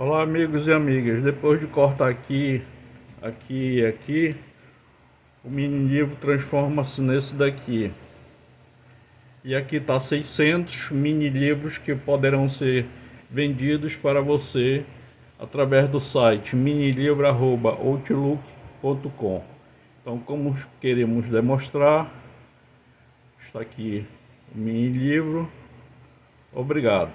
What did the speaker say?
Olá amigos e amigas, depois de cortar aqui, aqui e aqui, o mini livro transforma-se nesse daqui. E aqui está 600 mini livros que poderão ser vendidos para você através do site minilivro.outlook.com Então como queremos demonstrar, está aqui o mini livro. Obrigado.